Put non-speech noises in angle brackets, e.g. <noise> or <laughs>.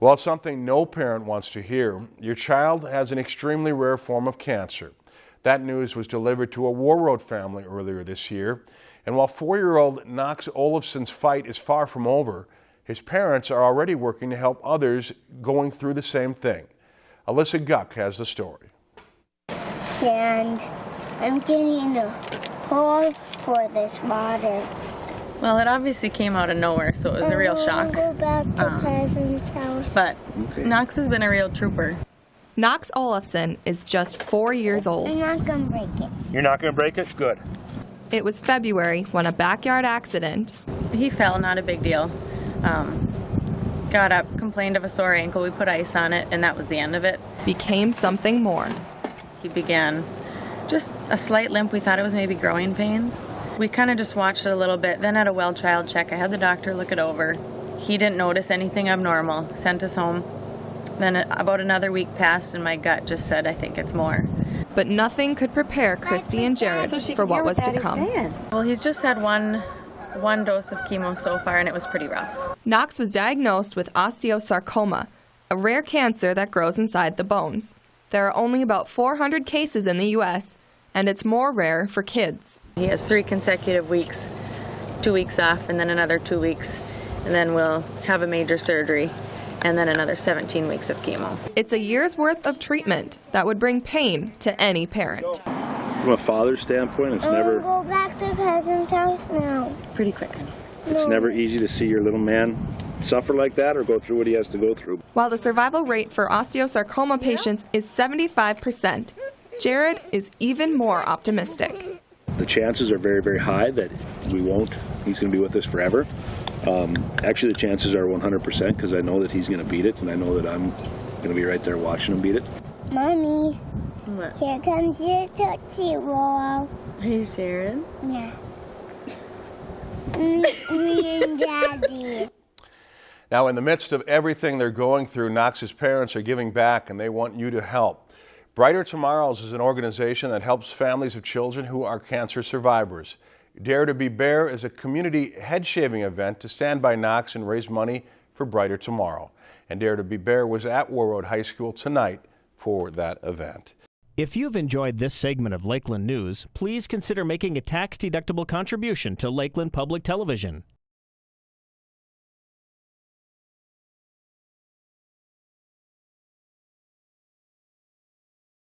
Well, it's something no parent wants to hear. Your child has an extremely rare form of cancer. That news was delivered to a Warroad family earlier this year. And while four-year-old Knox Olafson's fight is far from over, his parents are already working to help others going through the same thing. Alyssa Guck has the story. And I'm getting a hole for this water. Well, it obviously came out of nowhere, so it was a real shock. Go back to Um, cousin's house. But Knox has been a real trooper. Knox Olafson is just four years old. I'm not gonna break it. You're not going to break it? Good. It was February when a backyard accident He fell, not a big deal. Um, got up, complained of a sore ankle. We put ice on it, and that was the end of it. became something more. He began just a slight limp. We thought it was maybe growing pains. We kind of just watched it a little bit. Then at a well child check, I had the doctor look it over. He didn't notice anything abnormal, sent us home. Then about another week passed, and my gut just said, I think it's more. But nothing could prepare Christy and Jared for what was to come. Well, he's just had one one dose of chemo so far, and it was pretty rough. Knox was diagnosed with osteosarcoma, a rare cancer that grows inside the bones. There are only about 400 cases in the U.S., and it's more rare for kids. He has three consecutive weeks, two weeks off, and then another two weeks, and then we'll have a major surgery, and then another 17 weeks of chemo. It's a year's worth of treatment that would bring pain to any parent. From a father's standpoint, it's I wanna never go back to cousin's house now. Pretty quick. it's never easy to see your little man suffer like that or go through what he has to go through. While the survival rate for osteosarcoma patients is 75%, Jared is even more optimistic. The chances are very, very high that we won't. He's going to be with us forever. Um, actually, the chances are 100% because I know that he's going to beat it, and I know that I'm going to be right there watching him beat it. Mommy, What? here comes your Tootsie Roll. Hey, Sharon. Yeah. <laughs> Me and Daddy. Now, in the midst of everything they're going through, Knox's parents are giving back and they want you to help. Brighter Tomorrows is an organization that helps families of children who are cancer survivors. Dare to be Bare is a community head shaving event to stand by Knox and raise money for Brighter Tomorrow. And Dare to be Bare was at Warroad High School tonight for that event. If you've enjoyed this segment of Lakeland News, please consider making a tax-deductible contribution to Lakeland Public Television.